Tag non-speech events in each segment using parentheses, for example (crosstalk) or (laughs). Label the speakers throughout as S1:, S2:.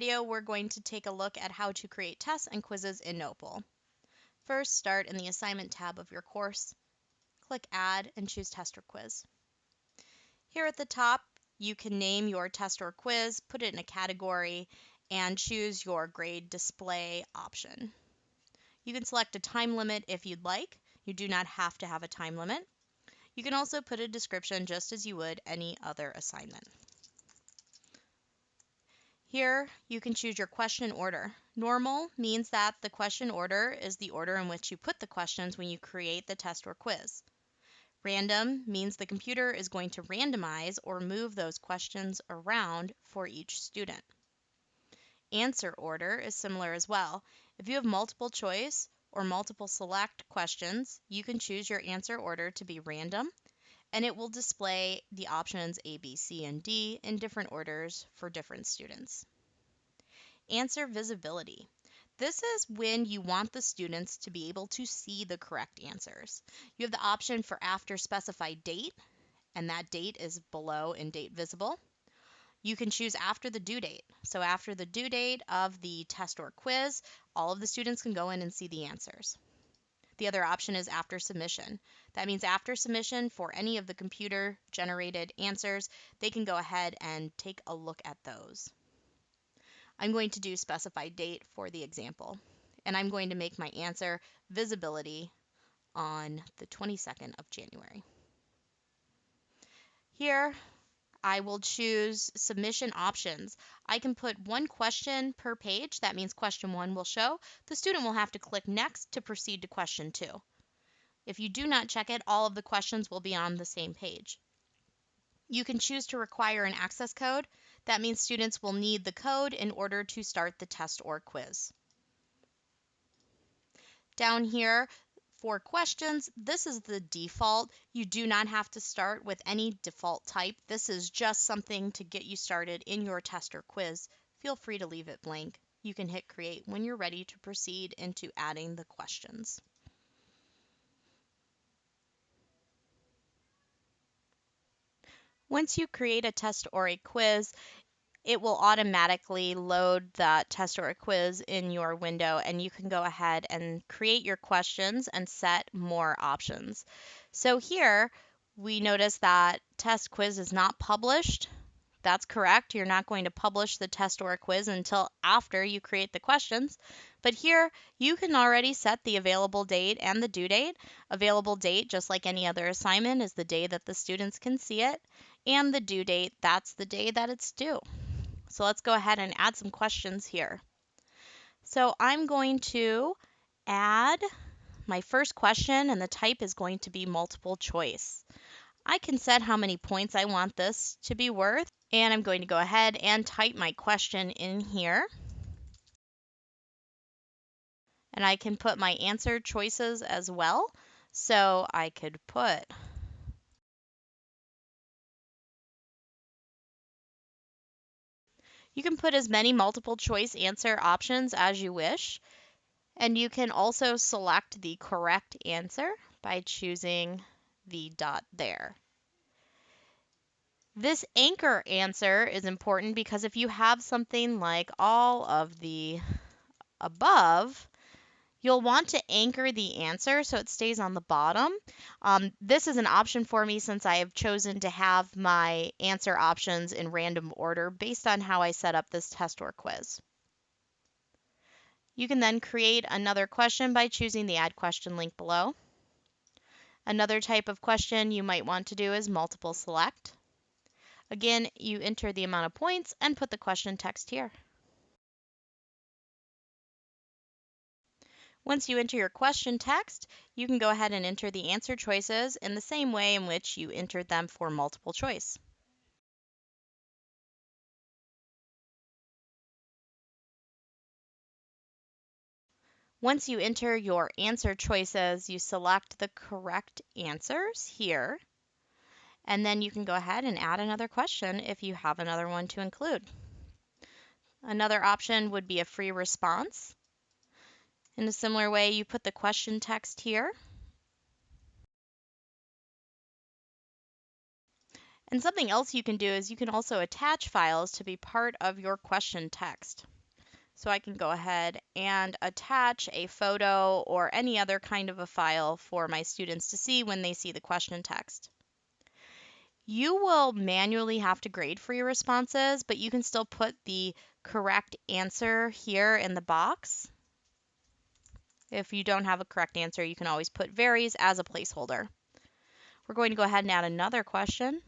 S1: video, we're going to take a look at how to create tests and quizzes in Notebowl. First, start in the Assignment tab of your course. Click Add and choose Test or Quiz. Here at the top, you can name your test or quiz, put it in a category, and choose your grade display option. You can select a time limit if you'd like. You do not have to have a time limit. You can also put a description just as you would any other assignment. Here, you can choose your question order. Normal means that the question order is the order in which you put the questions when you create the test or quiz. Random means the computer is going to randomize or move those questions around for each student. Answer order is similar as well. If you have multiple choice or multiple select questions, you can choose your answer order to be random and it will display the options A, B, C, and D in different orders for different students. Answer visibility. This is when you want the students to be able to see the correct answers. You have the option for after specified date, and that date is below in date visible. You can choose after the due date. So after the due date of the test or quiz, all of the students can go in and see the answers. The other option is after submission. That means after submission for any of the computer generated answers, they can go ahead and take a look at those. I'm going to do specify date for the example, and I'm going to make my answer visibility on the 22nd of January. Here, I will choose submission options. I can put one question per page. That means question one will show. The student will have to click next to proceed to question two. If you do not check it, all of the questions will be on the same page. You can choose to require an access code. That means students will need the code in order to start the test or quiz. Down here, for questions, this is the default. You do not have to start with any default type. This is just something to get you started in your test or quiz. Feel free to leave it blank. You can hit create when you're ready to proceed into adding the questions. Once you create a test or a quiz, it will automatically load that test or quiz in your window and you can go ahead and create your questions and set more options. So here we notice that test quiz is not published. That's correct. You're not going to publish the test or quiz until after you create the questions. But here you can already set the available date and the due date. Available date, just like any other assignment, is the day that the students can see it. And the due date, that's the day that it's due. So let's go ahead and add some questions here. So I'm going to add my first question and the type is going to be multiple choice. I can set how many points I want this to be worth and I'm going to go ahead and type my question in here. And I can put my answer choices as well. So I could put You can put as many multiple choice answer options as you wish. And you can also select the correct answer by choosing the dot there. This anchor answer is important because if you have something like all of the above, You'll want to anchor the answer so it stays on the bottom. Um, this is an option for me since I have chosen to have my answer options in random order based on how I set up this test or quiz. You can then create another question by choosing the Add Question link below. Another type of question you might want to do is multiple select. Again, you enter the amount of points and put the question text here. Once you enter your question text, you can go ahead and enter the answer choices in the same way in which you entered them for multiple choice. Once you enter your answer choices, you select the correct answers here, and then you can go ahead and add another question if you have another one to include. Another option would be a free response. In a similar way, you put the question text here. And something else you can do is you can also attach files to be part of your question text. So I can go ahead and attach a photo or any other kind of a file for my students to see when they see the question text. You will manually have to grade for your responses, but you can still put the correct answer here in the box. If you don't have a correct answer, you can always put varies as a placeholder. We're going to go ahead and add another question.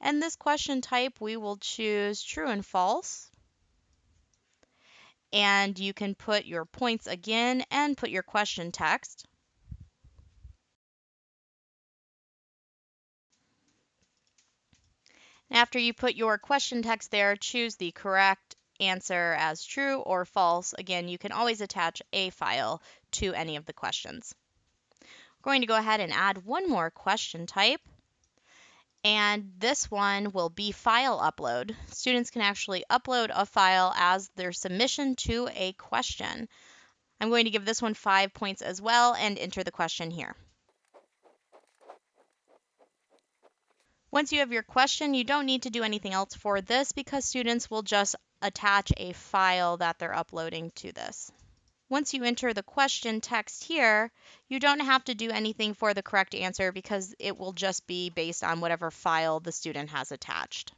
S1: And this question type, we will choose true and false. And you can put your points again and put your question text. After you put your question text there, choose the correct answer as true or false. Again, you can always attach a file to any of the questions. We're going to go ahead and add one more question type. And this one will be file upload. Students can actually upload a file as their submission to a question. I'm going to give this one five points as well and enter the question here. Once you have your question, you don't need to do anything else for this because students will just attach a file that they're uploading to this. Once you enter the question text here, you don't have to do anything for the correct answer because it will just be based on whatever file the student has attached.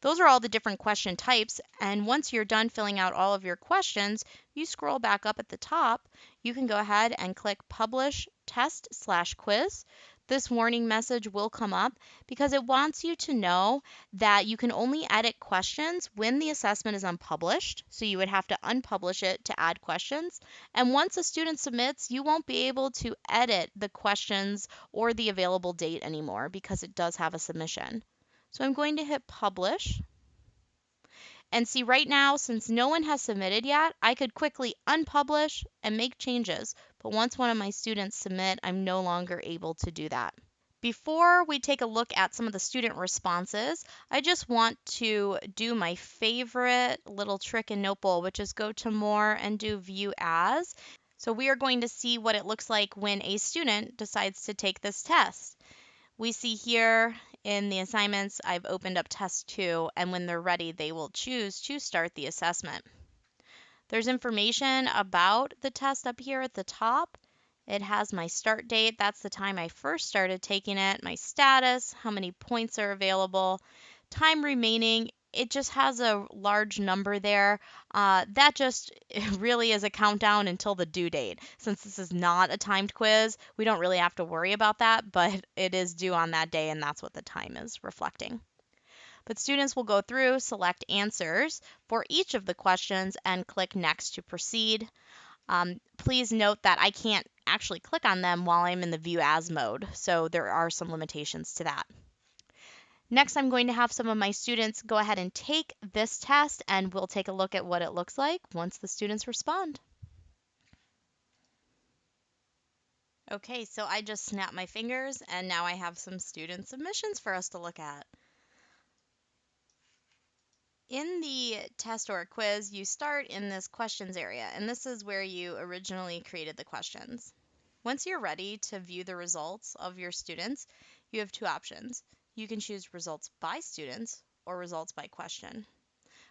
S1: Those are all the different question types, and once you're done filling out all of your questions, you scroll back up at the top, you can go ahead and click Publish Test slash Quiz this warning message will come up because it wants you to know that you can only edit questions when the assessment is unpublished. So you would have to unpublish it to add questions. And once a student submits, you won't be able to edit the questions or the available date anymore because it does have a submission. So I'm going to hit publish. And see right now, since no one has submitted yet, I could quickly unpublish and make changes. But once one of my students submit, I'm no longer able to do that. Before we take a look at some of the student responses, I just want to do my favorite little trick in Notebowl, which is go to more and do view as. So we are going to see what it looks like when a student decides to take this test. We see here in the assignments, I've opened up test two, and when they're ready, they will choose to start the assessment. There's information about the test up here at the top. It has my start date, that's the time I first started taking it, my status, how many points are available, time remaining, it just has a large number there. Uh, that just (laughs) really is a countdown until the due date. Since this is not a timed quiz, we don't really have to worry about that, but it is due on that day, and that's what the time is reflecting. But students will go through, select answers for each of the questions, and click Next to proceed. Um, please note that I can't actually click on them while I'm in the View As mode, so there are some limitations to that. Next, I'm going to have some of my students go ahead and take this test and we'll take a look at what it looks like once the students respond. Okay, so I just snapped my fingers and now I have some student submissions for us to look at. In the test or quiz, you start in this questions area, and this is where you originally created the questions. Once you're ready to view the results of your students, you have two options. You can choose results by students or results by question.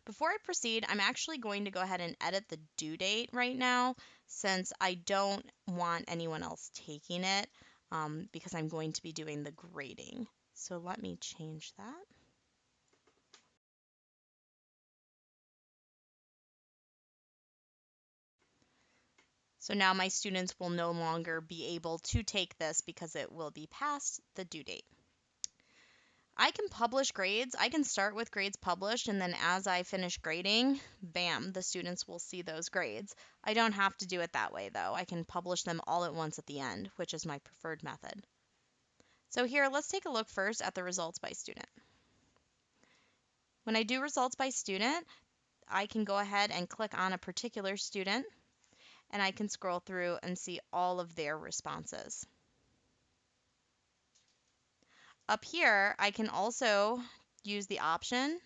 S1: Before I proceed, I'm actually going to go ahead and edit the due date right now since I don't want anyone else taking it um, because I'm going to be doing the grading. So let me change that. So now my students will no longer be able to take this because it will be past the due date. I can publish grades. I can start with grades published, and then as I finish grading, bam, the students will see those grades. I don't have to do it that way, though. I can publish them all at once at the end, which is my preferred method. So here, let's take a look first at the results by student. When I do results by student, I can go ahead and click on a particular student, and I can scroll through and see all of their responses. Up here, I can also use the option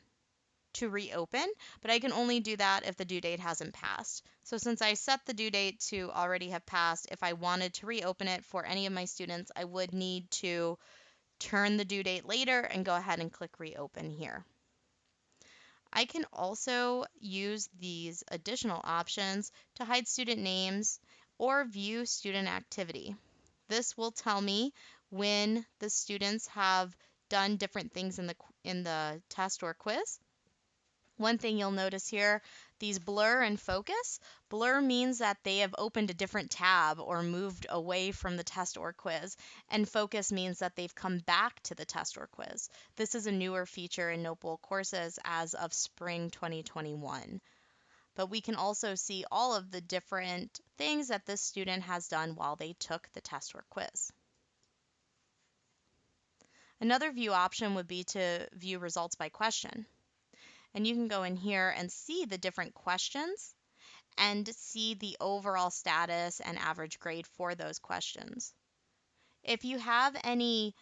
S1: to reopen, but I can only do that if the due date hasn't passed. So since I set the due date to already have passed, if I wanted to reopen it for any of my students, I would need to turn the due date later and go ahead and click reopen here. I can also use these additional options to hide student names or view student activity. This will tell me when the students have done different things in the in the test or quiz. One thing you'll notice here, these blur and focus. Blur means that they have opened a different tab or moved away from the test or quiz, and focus means that they've come back to the test or quiz. This is a newer feature in Notebowl courses as of spring 2021. But we can also see all of the different things that this student has done while they took the test or quiz. Another view option would be to view results by question. And you can go in here and see the different questions and see the overall status and average grade for those questions. If you have any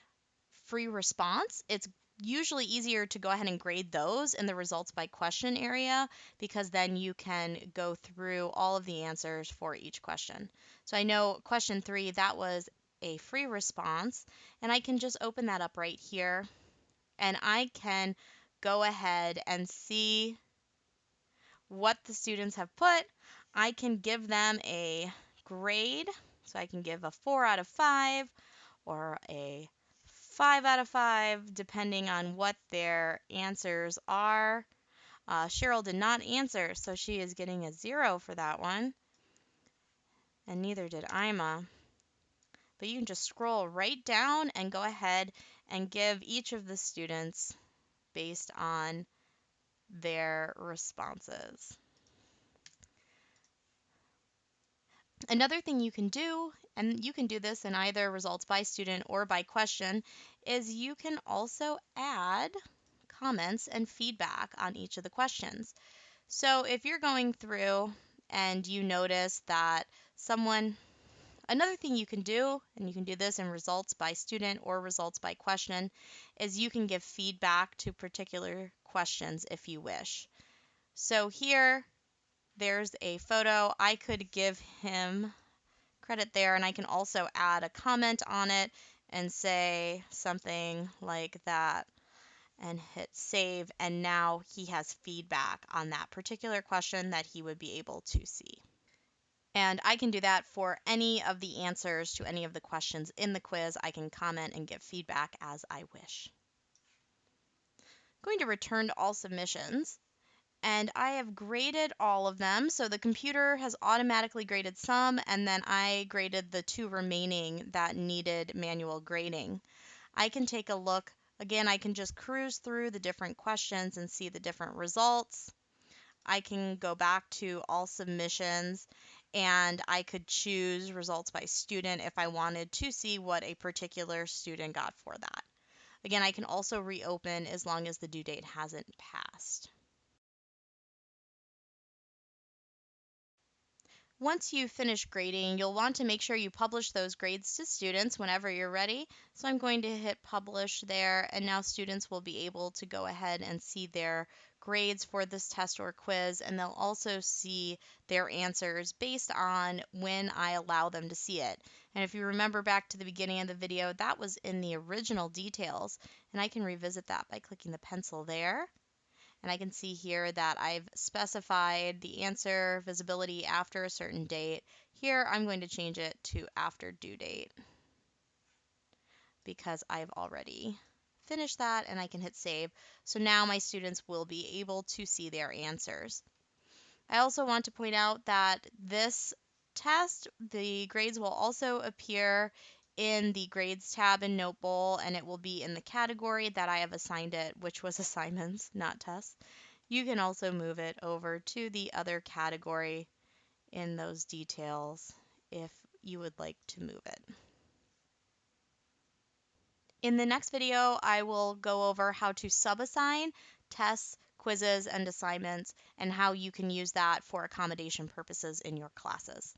S1: free response, it's usually easier to go ahead and grade those in the results by question area because then you can go through all of the answers for each question. So I know question three, that was a free response, and I can just open that up right here and I can go ahead and see what the students have put. I can give them a grade. So I can give a 4 out of 5 or a 5 out of 5, depending on what their answers are. Uh, Cheryl did not answer, so she is getting a 0 for that one. And neither did Ima. But you can just scroll right down and go ahead and give each of the students based on their responses. Another thing you can do, and you can do this in either results by student or by question, is you can also add comments and feedback on each of the questions. So if you're going through and you notice that someone Another thing you can do, and you can do this in results by student or results by question, is you can give feedback to particular questions if you wish. So here, there's a photo. I could give him credit there, and I can also add a comment on it and say something like that and hit save. And now he has feedback on that particular question that he would be able to see. And I can do that for any of the answers to any of the questions in the quiz. I can comment and give feedback as I wish. I'm going to return to all submissions. And I have graded all of them. So the computer has automatically graded some, and then I graded the two remaining that needed manual grading. I can take a look. Again, I can just cruise through the different questions and see the different results. I can go back to all submissions and I could choose results by student if I wanted to see what a particular student got for that. Again, I can also reopen as long as the due date hasn't passed. Once you finish grading, you'll want to make sure you publish those grades to students whenever you're ready. So I'm going to hit publish there, and now students will be able to go ahead and see their grades for this test or quiz, and they'll also see their answers based on when I allow them to see it. And if you remember back to the beginning of the video, that was in the original details, and I can revisit that by clicking the pencil there. And I can see here that I've specified the answer visibility after a certain date. Here, I'm going to change it to after due date because I've already finish that and I can hit save. So now my students will be able to see their answers. I also want to point out that this test, the grades will also appear in the grades tab in Notebowl and it will be in the category that I have assigned it, which was (laughs) assignments, not tests. You can also move it over to the other category in those details if you would like to move it. In the next video, I will go over how to subassign tests, quizzes, and assignments, and how you can use that for accommodation purposes in your classes.